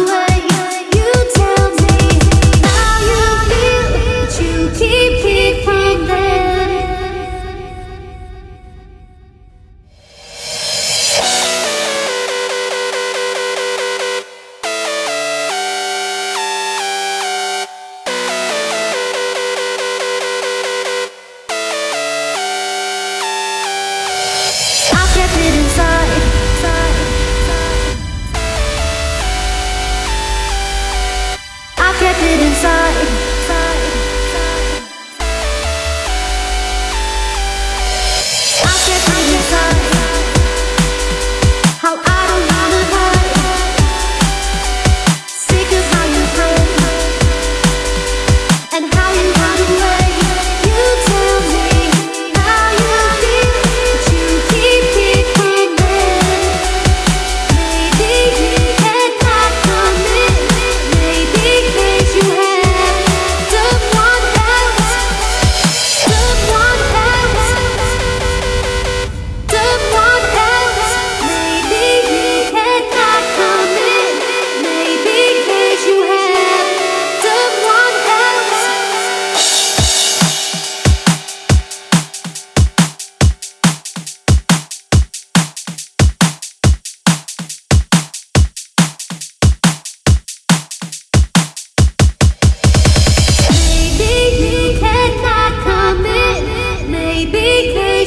away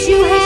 you have.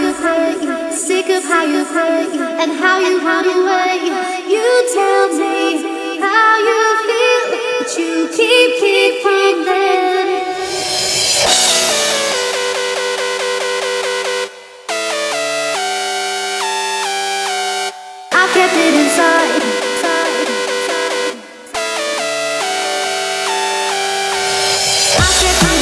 you hurt sick of how you hurt you, and how you run away. You tell me how you feel, but you keep, keeping pretending. I kept it inside. I kept